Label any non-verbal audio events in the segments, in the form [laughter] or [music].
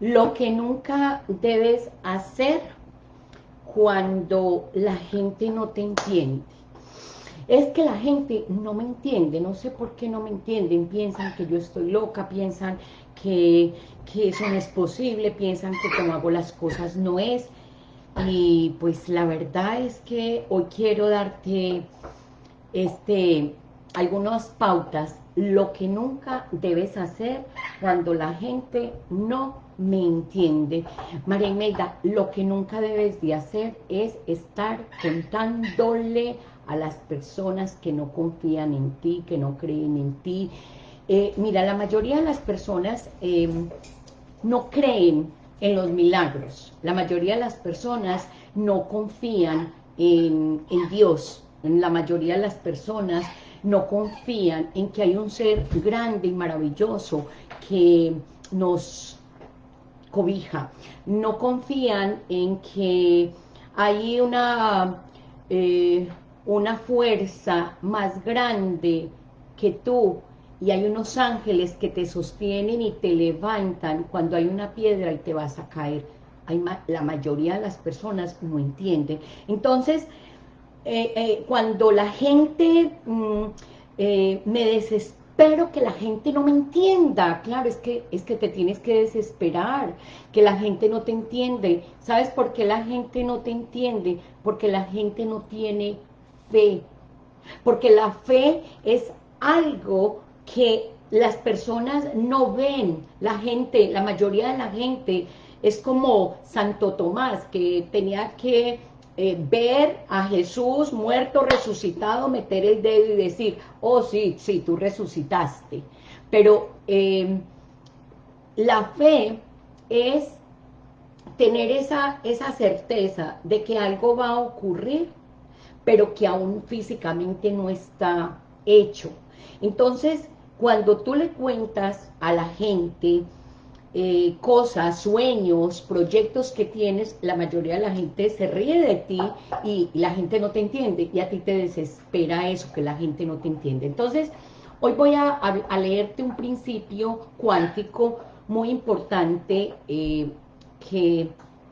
Lo que nunca debes hacer cuando la gente no te entiende. Es que la gente no me entiende, no sé por qué no me entienden, piensan que yo estoy loca, piensan que, que eso no es posible, piensan que como hago las cosas no es. Y pues la verdad es que hoy quiero darte este, algunas pautas, lo que nunca debes hacer cuando la gente no me entiende. María Imelda, lo que nunca debes de hacer es estar contándole a las personas que no confían en ti, que no creen en ti. Eh, mira, la mayoría de las personas em, no creen en los milagros. La mayoría de las personas no confían en, en Dios. La mayoría de las personas no confían en que hay un ser grande y maravilloso que nos cobija. No confían en que hay una, eh, una fuerza más grande que tú y hay unos ángeles que te sostienen y te levantan cuando hay una piedra y te vas a caer. La mayoría de las personas no entienden. Entonces, eh, eh, cuando la gente mm, eh, me desespero que la gente no me entienda, claro, es que, es que te tienes que desesperar, que la gente no te entiende. ¿Sabes por qué la gente no te entiende? Porque la gente no tiene fe. Porque la fe es algo que las personas no ven, la gente, la mayoría de la gente, es como Santo Tomás, que tenía que eh, ver a Jesús muerto, resucitado, meter el dedo y decir, oh sí, sí, tú resucitaste. Pero em, la fe es tener esa, esa certeza de que algo va a ocurrir, pero que aún físicamente no está hecho. Entonces, cuando tú le cuentas a la gente eh, cosas, sueños, proyectos que tienes, la mayoría de la gente se ríe de ti y la gente no te entiende y a ti te desespera eso, que la gente no te entiende. Entonces, hoy voy a, leerte un principio cuántico muy importante eh, que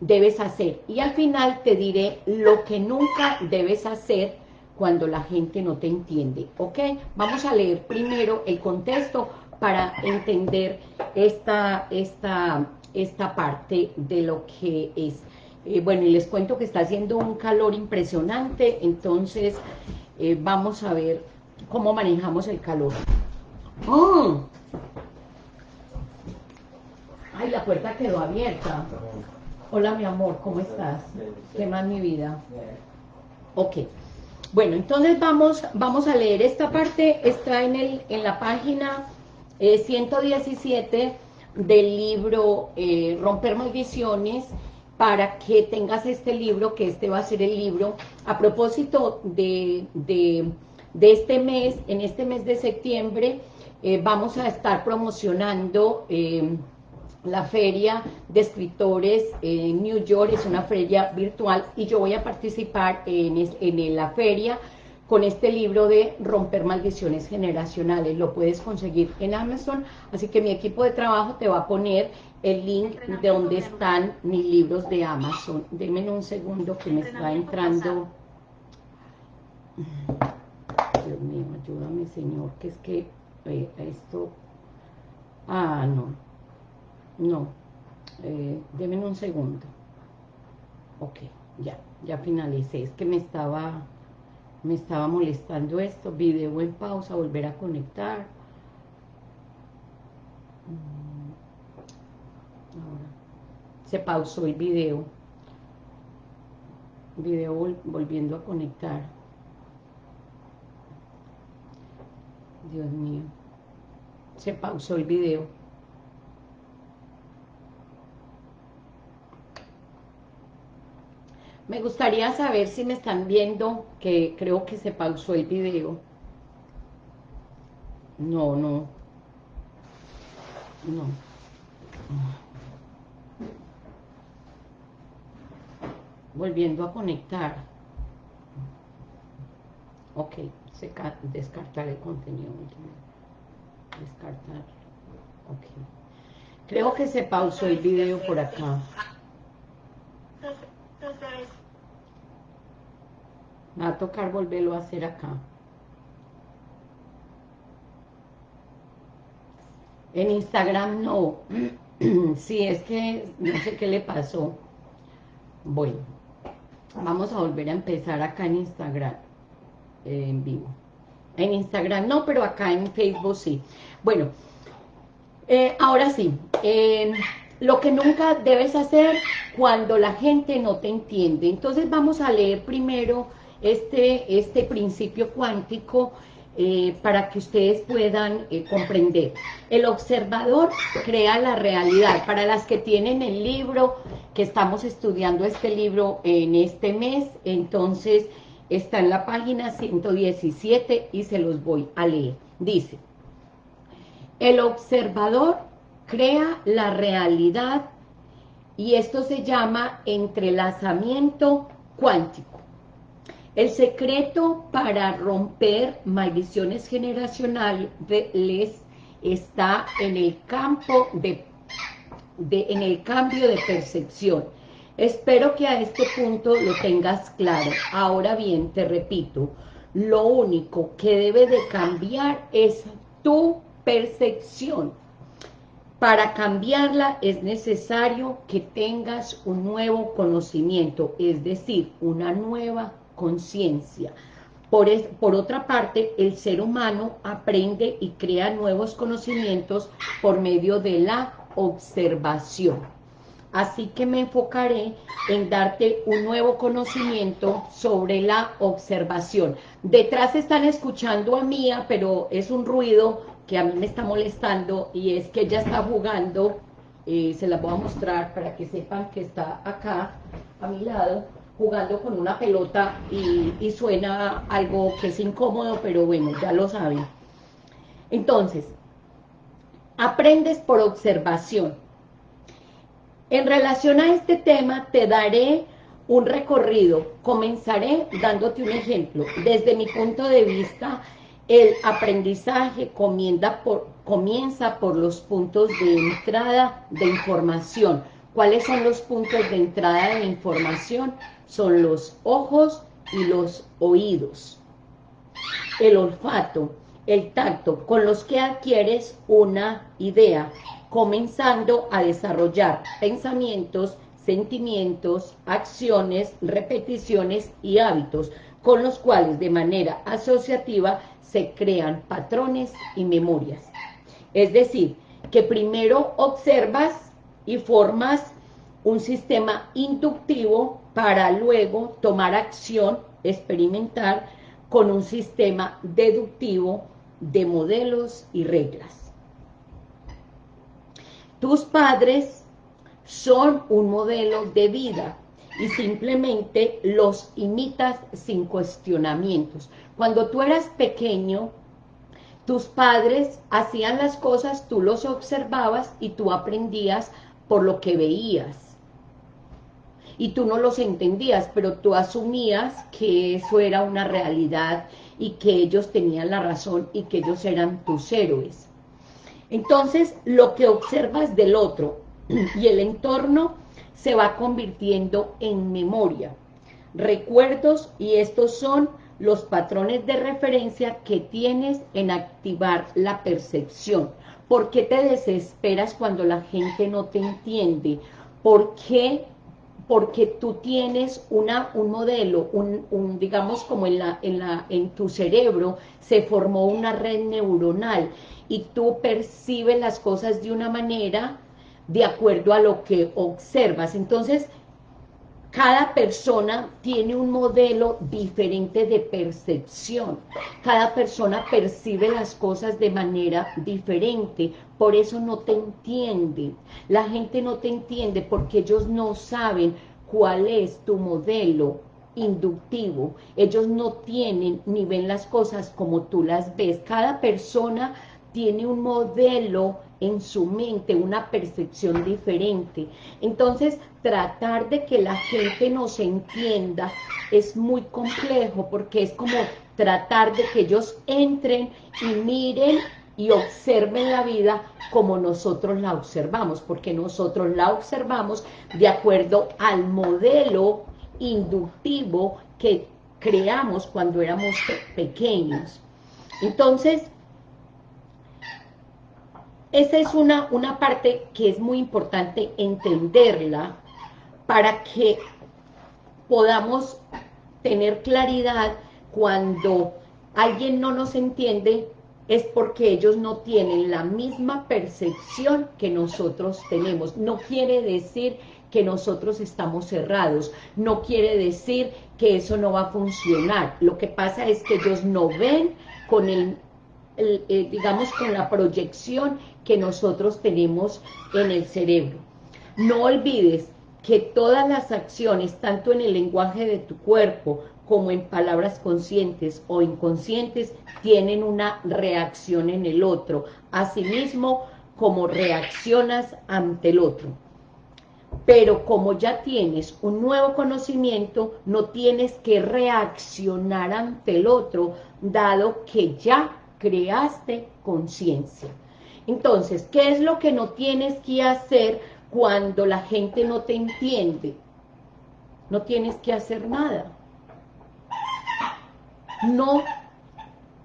debes hacer. Y al final te diré lo que nunca debes hacer cuando la gente no te entiende, ¿ok? Vamos a leer primero el contexto para entender esta, esta, esta parte de lo que es. Eh, bueno, y les cuento que está haciendo un calor impresionante, entonces eh, vamos a ver cómo manejamos el calor. ¡Oh! Ay, la puerta quedó abierta. Hola, mi amor, ¿cómo estás? ¿Qué más, mi vida? Ok. Bueno, entonces vamos, vamos a leer esta parte. Está en, el, en la página 117 eh, del libro eh, Romper Maldiciones para que tengas este libro, que este va a ser el libro. A propósito de, de, este mes, en este mes de septiembre, eh, vamos a estar promocionando la feria de escritores en New York, es una feria virtual, y yo voy a participar en, en la feria con este libro de Romper Maldiciones Generacionales. Lo puedes conseguir en Amazon, así que mi equipo de trabajo te va a poner el link de donde están mis libros de Amazon. Denme un segundo que me está entrando... Dios mío, ayúdame, Señor, que es que eh, esto... Ah, no. No. Eh, denme un segundo. Ok, ya, ya finalicé. Es que me estaba me estaba molestando esto, video en pausa, volver a conectar. Mm. Se pausó el video. Video volviendo a conectar. Dios mío. Se pausó el video. Me gustaría saber si me están viendo, que creo que se pausó el video. No, no. No. Volviendo a conectar. Ok, se descartar el contenido. Descartar. Ok. Creo que se pausó el video por acá. Va a tocar volverlo a hacer acá. En Instagram no. [clears throat] sí, es que no sé qué le pasó. Bueno, vamos a volver a empezar acá en Instagram, eh, en vivo. En Instagram no, pero acá en Facebook sí. Bueno, eh, ahora sí, lo que nunca debes hacer cuando la gente no te entiende. Entonces vamos a leer primero este, este principio cuántico eh, para que ustedes puedan eh, comprender. El observador crea la realidad. Para las que tienen el libro, que estamos estudiando este libro en este mes, entonces está en la página 117 y se los voy a leer. Dice, el observador crea la realidad y esto se llama entrelazamiento cuántico. El secreto para romper maldiciones generacionales está en el campo de, en el cambio de percepción. Espero que a este punto lo tengas claro. Ahora bien, te repito, lo único que debe de cambiar es tu percepción. Para cambiarla es necesario que tengas un nuevo conocimiento, es decir, una nueva conciencia. Por, por, otra parte, el ser humano aprende y crea nuevos conocimientos por medio de la observación. Así que me enfocaré en darte un nuevo conocimiento sobre la observación. Detrás están escuchando a Mía, pero es un ruido que a mí me está molestando y es que ella está jugando, eh, se la voy a mostrar para que sepan que está acá a mi lado, jugando con una pelota y, suena algo que es incómodo, pero bueno, ya lo saben. Entonces, aprendes por observación. En relación a este tema, te daré un recorrido. Comenzaré dándote un ejemplo. Desde mi punto de vista, el aprendizaje comienza por, los puntos de entrada de información. ¿Cuáles son los puntos de entrada de información? son los ojos y los oídos. El olfato, el tacto, con los que adquieres una idea, comenzando a desarrollar pensamientos, sentimientos, acciones, repeticiones y hábitos, con los cuales de manera asociativa se crean patrones y memorias. Es decir, que primero observas y formas un sistema inductivo para luego tomar acción, experimentar con un sistema deductivo de modelos y reglas. Tus padres son un modelo de vida y simplemente los imitas sin cuestionamientos. Cuando tú eras pequeño, tus padres hacían las cosas, tú los observabas y tú aprendías por lo que veías y tú no los entendías, pero tú asumías que eso era una realidad y que ellos tenían la razón y que ellos eran tus héroes. Entonces, lo que observas del otro y el entorno se va convirtiendo en memoria, recuerdos y estos son los patrones de referencia que tienes en activar la percepción. ¿Por qué te desesperas cuando la gente no te entiende? ¿Por qué porque tú tienes una, un modelo, un, digamos como en, la, en, la, en tu cerebro se formó una red neuronal y tú percibes las cosas de una manera de acuerdo a lo que observas. Entonces, cada persona tiene un modelo diferente de percepción. Cada persona percibe las cosas de manera diferente. Por eso no te entienden. La gente no te entiende porque ellos no saben cuál es tu modelo inductivo. Ellos no tienen ni ven las cosas como tú las ves. Cada persona tiene un modelo en su mente, una percepción diferente. Entonces, tratar de que la gente nos entienda es muy complejo porque es como tratar de que ellos entren y miren y observen la vida como nosotros la observamos, porque nosotros la observamos de acuerdo al modelo inductivo que creamos cuando éramos pequeños. Entonces, esa es una, una parte que es muy importante entenderla para que podamos tener claridad cuando alguien no nos entiende es porque ellos no tienen la misma percepción que nosotros tenemos. No quiere decir que nosotros estamos cerrados, no quiere decir que eso no va a funcionar. Lo que pasa es que ellos no ven con el, eh, digamos, con la proyección que nosotros tenemos en el cerebro. No olvides que todas las acciones, tanto en el lenguaje de tu cuerpo como en palabras conscientes o inconscientes, tienen una reacción en el otro, asimismo como reaccionas ante el otro. Pero como ya tienes un nuevo conocimiento, no tienes que reaccionar ante el otro, dado que ya creaste conciencia. Entonces, ¿qué es lo que no tienes que hacer cuando la gente no te entiende? No tienes que hacer nada no,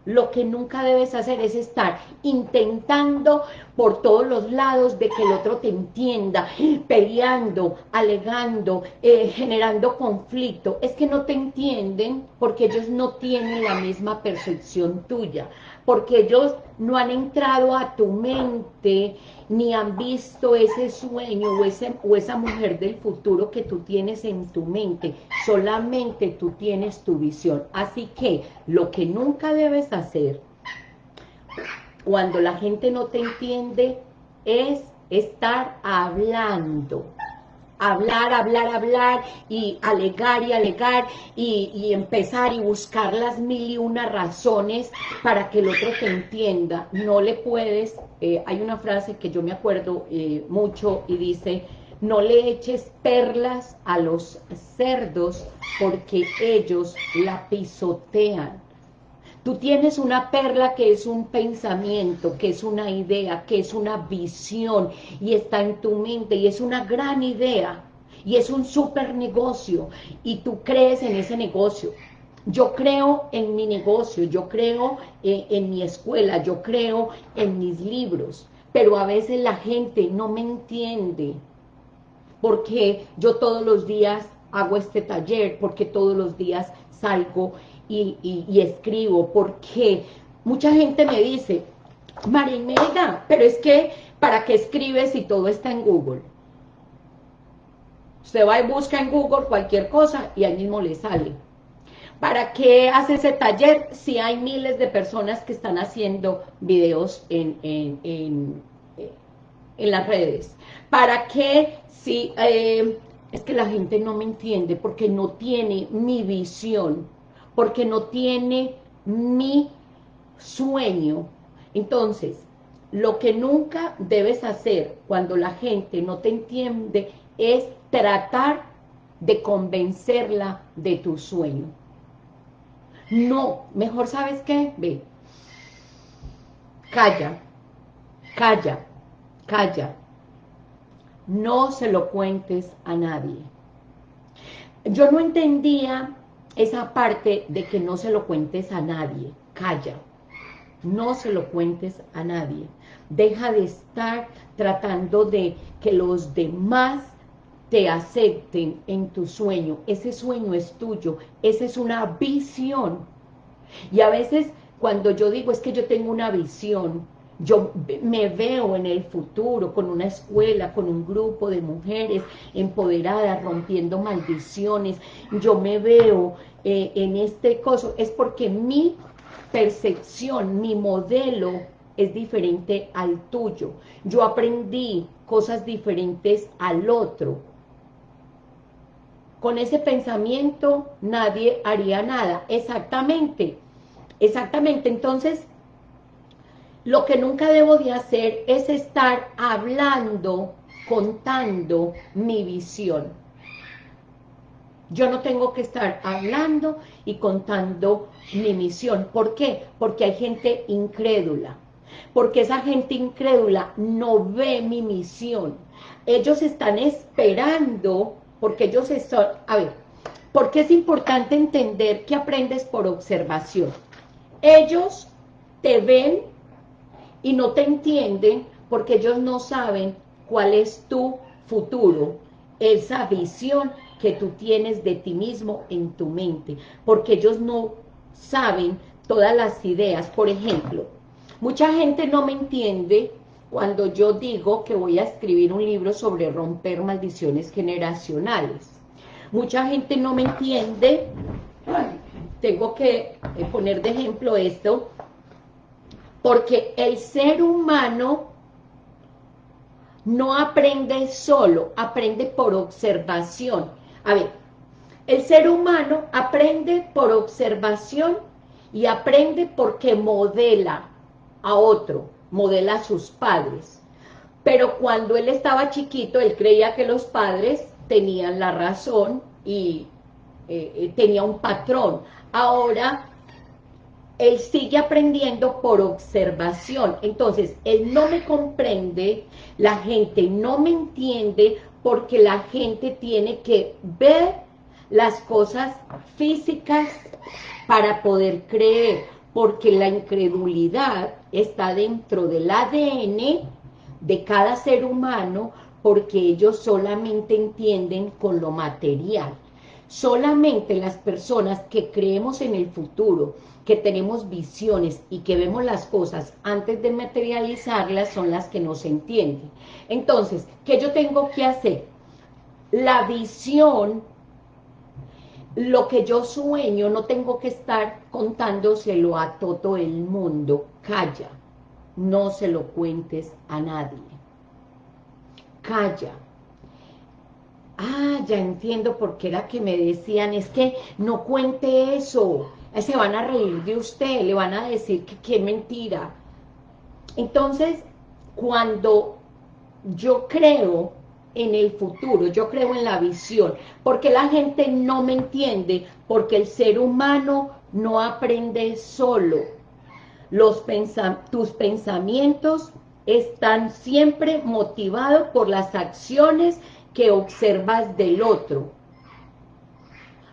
lo que nunca debes hacer es estar intentando por todos los lados de que el otro te entienda, peleando, alegando, eh, generando conflicto. Es que no te entienden porque ellos no tienen la misma percepción tuya porque ellos no han entrado a tu mente, ni han visto ese sueño o, ese, o esa mujer del futuro que tú tienes en tu mente, solamente tú tienes tu visión. Así que lo que nunca debes hacer cuando la gente no te entiende es estar hablando hablar, hablar, hablar y alegar y alegar y, empezar y buscar las mil y una razones para que el otro te entienda. No le puedes, eh, hay una frase que yo me acuerdo eh, mucho y dice, no le eches perlas a los cerdos porque ellos la pisotean. Tú tienes una perla que es un pensamiento, que es una idea, que es una visión y está en tu mente y es una gran idea y es un super negocio y tú crees en ese negocio. Yo creo en mi negocio, yo creo en, en mi escuela, yo creo en mis libros, pero a veces la gente no me entiende porque yo todos los días hago este taller, porque todos los días salgo y, escribo, porque mucha gente me dice, Marimelda, pero es que, ¿para qué escribes si todo está en Google? Usted va y busca en Google cualquier cosa y ahí mismo le sale. ¿Para qué hace ese taller si hay miles de personas que están haciendo videos en, en, las redes? ¿Para qué si... Eh, es que la gente no me entiende porque no tiene mi visión porque no tiene mi sueño. Entonces, lo que nunca debes hacer cuando la gente no te entiende es tratar de convencerla de tu sueño. No, mejor ¿sabes qué? Ve, calla, calla, calla. No se lo cuentes a nadie. Yo no entendía esa parte de que no se lo cuentes a nadie, calla, no se lo cuentes a nadie, deja de estar tratando de que los demás te acepten en tu sueño, ese sueño es tuyo, esa es una visión, y a veces cuando yo digo es que yo tengo una visión, yo me veo en el futuro con una escuela, con un grupo de mujeres empoderadas, rompiendo maldiciones. Yo me veo eh, en este coso. Es porque mi percepción, mi modelo es diferente al tuyo. Yo aprendí cosas diferentes al otro. Con ese pensamiento nadie haría nada. Exactamente. Exactamente. Entonces, lo que nunca debo de hacer es estar hablando, contando mi visión. Yo no tengo que estar hablando y contando mi misión. ¿Por qué? Porque hay gente incrédula. porque esa gente incrédula no ve mi misión. Ellos están esperando, porque ellos están, a ver, porque es importante entender que aprendes por observación. Ellos te ven y no te entienden porque ellos no saben cuál es tu futuro, esa visión que tú tienes de ti mismo en tu mente, porque ellos no saben todas las ideas. Por ejemplo, mucha gente no me entiende cuando yo digo que voy a escribir un libro sobre romper maldiciones generacionales. Mucha gente no me entiende, tengo que poner de ejemplo esto, porque el ser humano no aprende solo, aprende por observación. A ver, el ser humano aprende por observación y aprende porque modela a otro, modela a sus padres. Pero cuando él estaba chiquito, él creía que los padres tenían la razón y eh, eh, tenía un patrón. Ahora, él sigue aprendiendo por observación. Entonces, él no me comprende, la gente no me entiende, porque la gente tiene que ver las cosas físicas para poder creer, porque la incredulidad está dentro del ADN de cada ser humano, porque ellos solamente entienden con lo material. Solamente las personas que creemos en el futuro, que tenemos visiones y que vemos las cosas antes de materializarlas son las que nos entienden. Entonces, ¿qué yo tengo que hacer? La visión, lo que yo sueño, no tengo que estar contándoselo a todo el mundo. Calla, no se lo cuentes a nadie. Calla. Ah, ya entiendo por qué era que me decían, es que no cuente eso, se van a reír de usted, le van a decir que qué mentira. Entonces, cuando yo creo en el futuro, yo creo en la visión, porque la gente no me entiende, porque el ser humano no aprende solo. Los tus pensamientos están siempre motivados por las acciones que observas del otro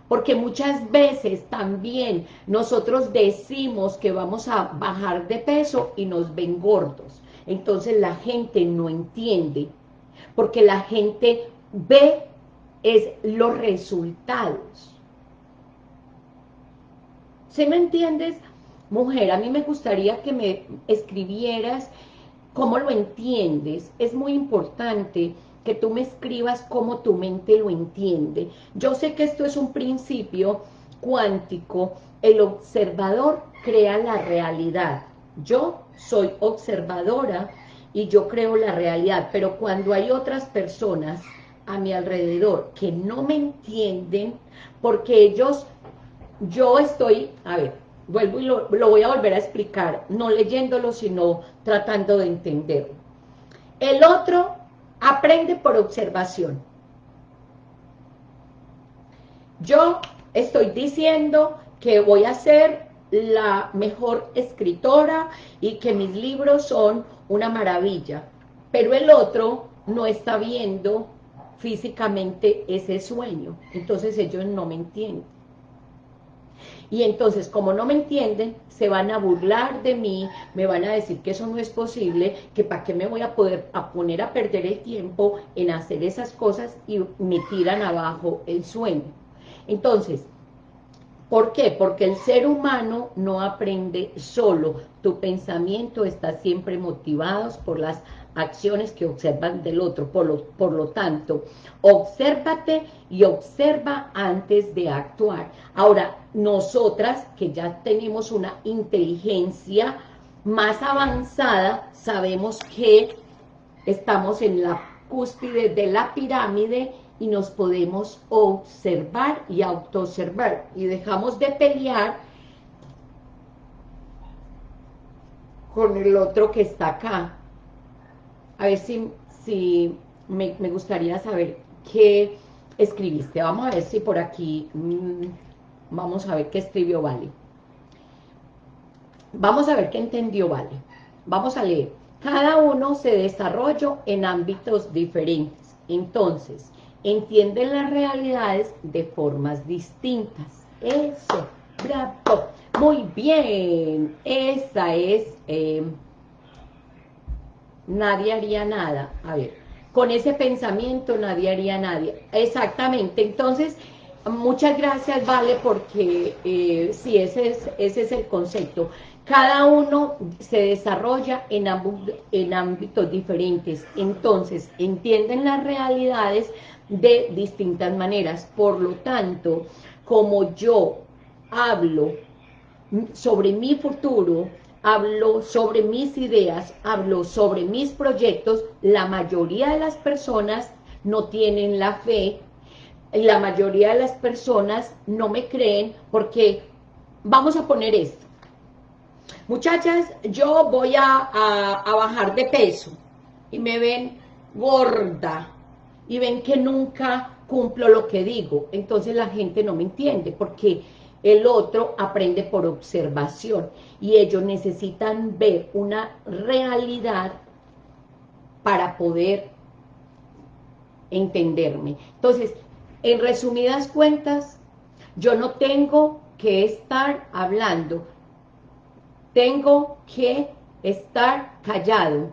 porque muchas veces también nosotros decimos que vamos a bajar de peso y nos ven gordos. Entonces la gente no entiende, porque la gente ve es los resultados. ¿Sí me entiendes? Mujer, a mí me gustaría que me escribieras cómo lo entiendes. Es muy importante que tú me escribas cómo tu mente lo entiende. Yo sé que esto es un principio cuántico, el observador crea la realidad. Yo soy observadora y yo creo la realidad, pero cuando hay otras personas a mi alrededor que no me entienden, porque ellos, yo estoy, a ver, vuelvo y lo, lo voy a volver a explicar, no leyéndolo, sino tratando de entenderlo. El otro Aprende por observación. Yo estoy diciendo que voy a ser la mejor escritora y que mis libros son una maravilla, pero el otro no está viendo físicamente ese sueño, entonces ellos no me entienden. Y entonces, como no me entienden, se van a burlar de mí, me van a decir que eso no es posible, que para qué me voy a poder a poner a perder el tiempo en hacer esas cosas y me tiran abajo el sueño. Entonces, ¿por qué? Porque el ser humano no aprende solo, tu pensamiento está siempre motivado por las acciones que observan del otro. Por lo, por lo tanto, obsérvate y observa antes de actuar. Ahora, nosotras que ya tenemos una inteligencia más avanzada, sabemos que estamos en la cúspide de la pirámide y nos podemos observar y autoobservar y dejamos de pelear con el otro que está acá a ver si, si me, gustaría saber qué escribiste. Vamos a ver si por aquí, mm, vamos a ver qué escribió Vale. Vamos a ver qué entendió Vale. vamos a leer. Cada uno se desarrolla en ámbitos diferentes. Entonces, entienden las realidades de formas distintas. Eso, bravo. Muy bien. Esa es... Eh, nadie haría nada. A ver, con ese pensamiento nadie haría nada. Exactamente. Entonces, muchas gracias, Vale, porque eh, sí, ese es, ese es el concepto. Cada uno se desarrolla en, en ámbitos diferentes, entonces entienden las realidades de distintas maneras. Por lo tanto, como yo hablo sobre mi futuro, hablo sobre mis ideas, hablo sobre mis proyectos, la mayoría de las personas no tienen la fe, la mayoría de las personas no me creen porque, vamos a poner esto, muchachas, yo voy a, bajar de peso y me ven gorda y ven que nunca cumplo lo que digo, entonces la gente no me entiende porque el otro aprende por observación y ellos necesitan ver una realidad para poder entenderme. Entonces, en resumidas cuentas, yo no tengo que estar hablando, tengo que estar callado.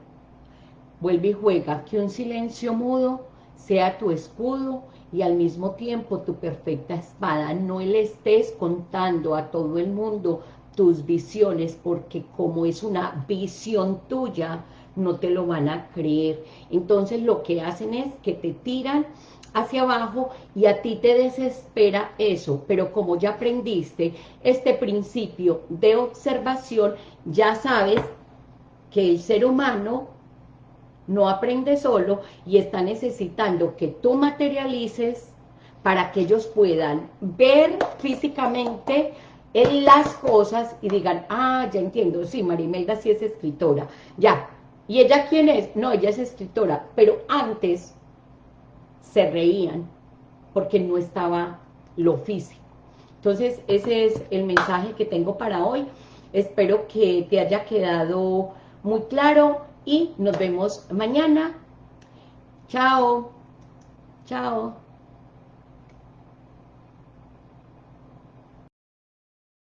Vuelve y juega, que un silencio mudo sea tu escudo y al mismo tiempo tu perfecta espada. No le estés contando a todo el mundo tus visiones, porque como es una visión tuya, no te lo van a creer. Entonces lo que hacen es que te tiran hacia abajo y a ti te desespera eso, pero como ya aprendiste este principio de observación, ya sabes que el ser humano no aprende solo y está necesitando que tú materialices para que ellos puedan ver físicamente en las cosas y digan, ah, ya entiendo, sí, Marimelda sí es escritora, ya. ¿Y ella quién es? No, ella es escritora, pero antes se reían porque no estaba lo físico. Entonces, ese es el mensaje que tengo para hoy. Espero que te haya quedado muy claro y nos vemos mañana. Chao. Chao.